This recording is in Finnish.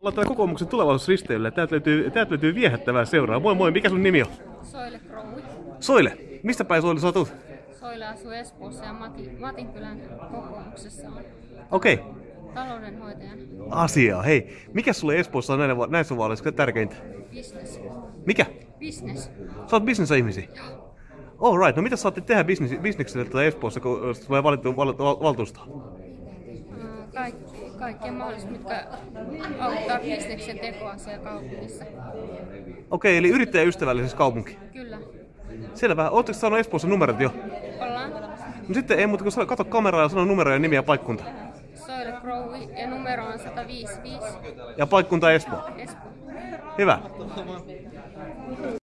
Ollaan täällä kokoomuksen tulevaisuusristeilyllä. Täältä löytyy, täältä löytyy viehättävää seuraa. Moi moi, mikä sun nimi on? Soile Kroui. Soile. Mistä päin Soile sä tulet? Soile asuu Espoossa ja Mati, Matinkylän kokoomuksessa on Okei. taloudenhoitajan Asiaa. Hei, mikä sulle Espoossa on näissä vaaleissa tärkeintä? business. Mikä? Business. Sä oot bisnesihmisiä? All right. No mitä saatte tehdä bisnekselle tätä Espoossa, kun tulee valittu val, val, valtuustoon? Kaikki, kaikkea mahdollista, mitkä auttaa bisneksen tekoa siellä kaupungissa. Okei, eli yrittäjäystävällisessä kaupunki. Kyllä. Selvä. Ootteko saanut Espoossa numerot jo? Ollaan No sitten ei muuta kuin kato kameraa ja sano numero ja nimi ja paikkunta. Soile Kroui ja numero on 155 Ja paikkunta Espoo. Espoo. Hyvä.